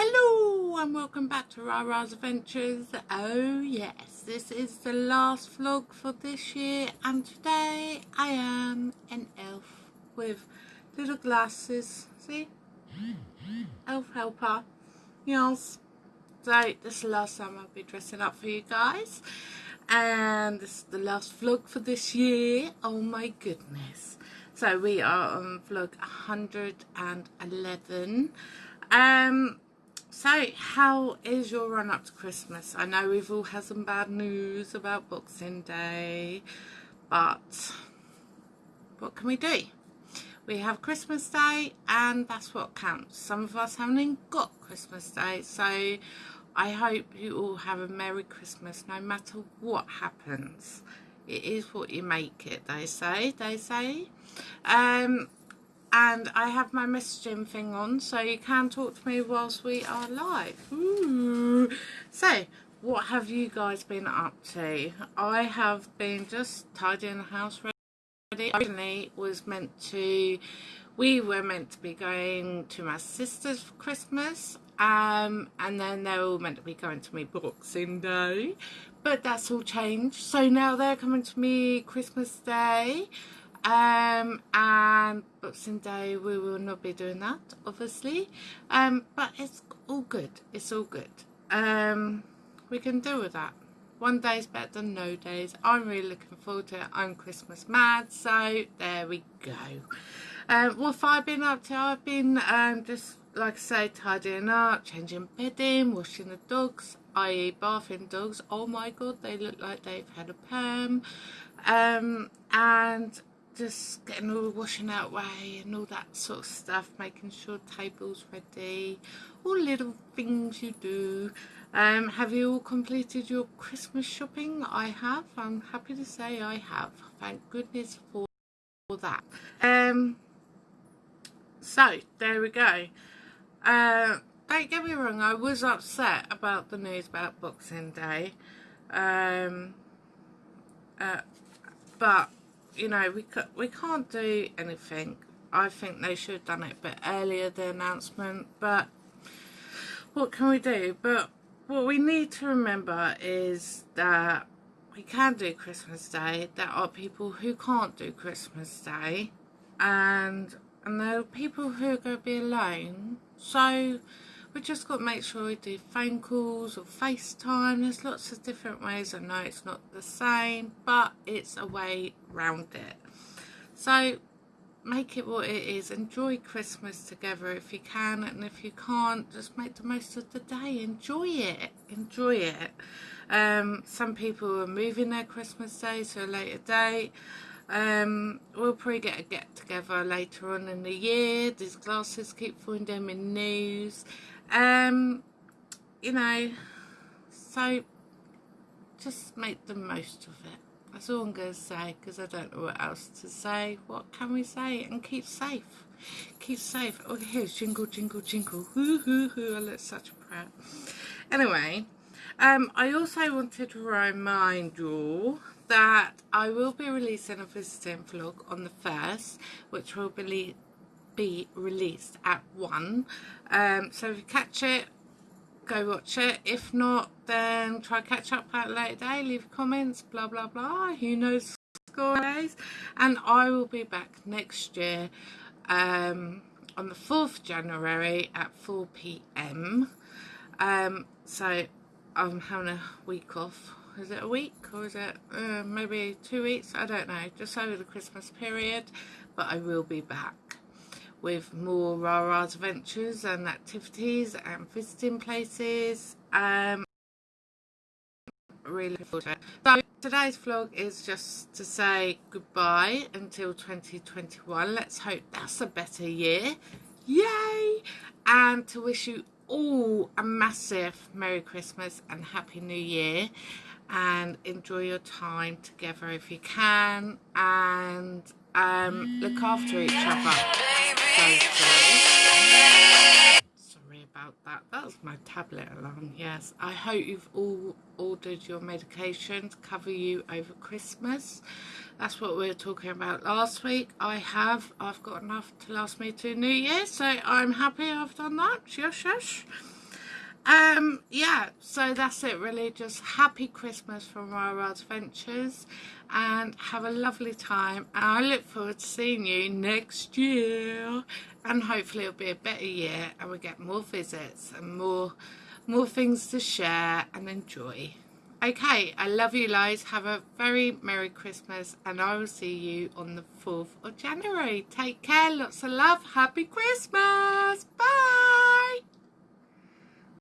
Hello and welcome back to Rara's Adventures. Oh yes, this is the last vlog for this year and today I am an elf with little glasses. See? Elf helper. Yes. So this is the last time I'll be dressing up for you guys. And this is the last vlog for this year. Oh my goodness. So we are on vlog 111. Um so, how is your run up to Christmas? I know we've all had some bad news about Boxing Day, but what can we do? We have Christmas Day and that's what counts. Some of us haven't even got Christmas Day, so I hope you all have a Merry Christmas no matter what happens. It is what you make it, they say, they say. Um, and I have my messaging thing on so you can talk to me whilst we are live. Ooh. So, what have you guys been up to? I have been just tidying the house ready. Originally was meant to, we were meant to be going to my sister's for Christmas um, and then they're all meant to be going to me Boxing Day but that's all changed so now they're coming to me Christmas Day um, and Boxing Day we will not be doing that obviously. Um, but it's all good. It's all good. Um, we can deal with that. One day is better than no days. I'm really looking forward to it. I'm Christmas mad so there we go. Um, what have I been up to? I've been um, just like I say tidying up changing bedding washing the dogs i.e. bathing dogs. Oh my god they look like they've had a perm. Um, and just getting all the washing out way and all that sort of stuff, making sure table's ready, all little things you do. Um, have you all completed your Christmas shopping? I have. I'm happy to say I have. Thank goodness for, that. Um, so, there we go. Uh, don't get me wrong, I was upset about the news about Boxing Day. Um, uh, but you know, we, we can't do anything. I think they should have done it a bit earlier, the announcement, but what can we do? But what we need to remember is that we can do Christmas Day. There are people who can't do Christmas Day, and and there are people who are going to be alone. So we just got to make sure we do phone calls or FaceTime. There's lots of different ways. I know it's not the same, but it's a way round it. So make it what it is. Enjoy Christmas together if you can, and if you can't, just make the most of the day. Enjoy it. Enjoy it. Um, some people are moving their Christmas day to a later date. Um, we'll probably get a get together later on in the year. These glasses keep finding them in news um you know so just make the most of it. That's all i'm going to say because i don't know what else to say. What can we say? And keep safe. Keep safe. Oh here's jingle jingle jingle. Hoo hoo hoo i look such a prat. Anyway um i also wanted to remind you all that i will be releasing a visiting vlog on the first which will be be released at 1 um, so if you catch it go watch it. If not then try catch up at a later day leave comments blah blah blah. Who knows score days? And I will be back next year um, on the 4th January at 4 p.m. Um, so I'm having a week off. Is it a week or is it uh, maybe two weeks? I don't know. Just over the Christmas period but I will be back with more Rara's adventures and activities and visiting places. Um, really forward to it. So today's vlog is just to say goodbye until 2021. Let's hope that's a better year. Yay! And to wish you all a massive Merry Christmas and Happy New Year and enjoy your time together if you can and um, look after each other. Sorry about that. That was my tablet alarm, yes. I hope you've all ordered your medication to cover you over Christmas. That's what we were talking about last week. I have. I've got enough to last me to New Year, so I'm happy I've done that. Shush, shush. Um, yeah, so that's it really. Just happy Christmas from Rara Adventures and have a lovely time. And I look forward to seeing you next year. And hopefully it'll be a better year and we'll get more visits and more more things to share and enjoy. Okay, I love you guys. Have a very Merry Christmas and I will see you on the 4th of January. Take care. Lots of love. Happy Christmas. Bye.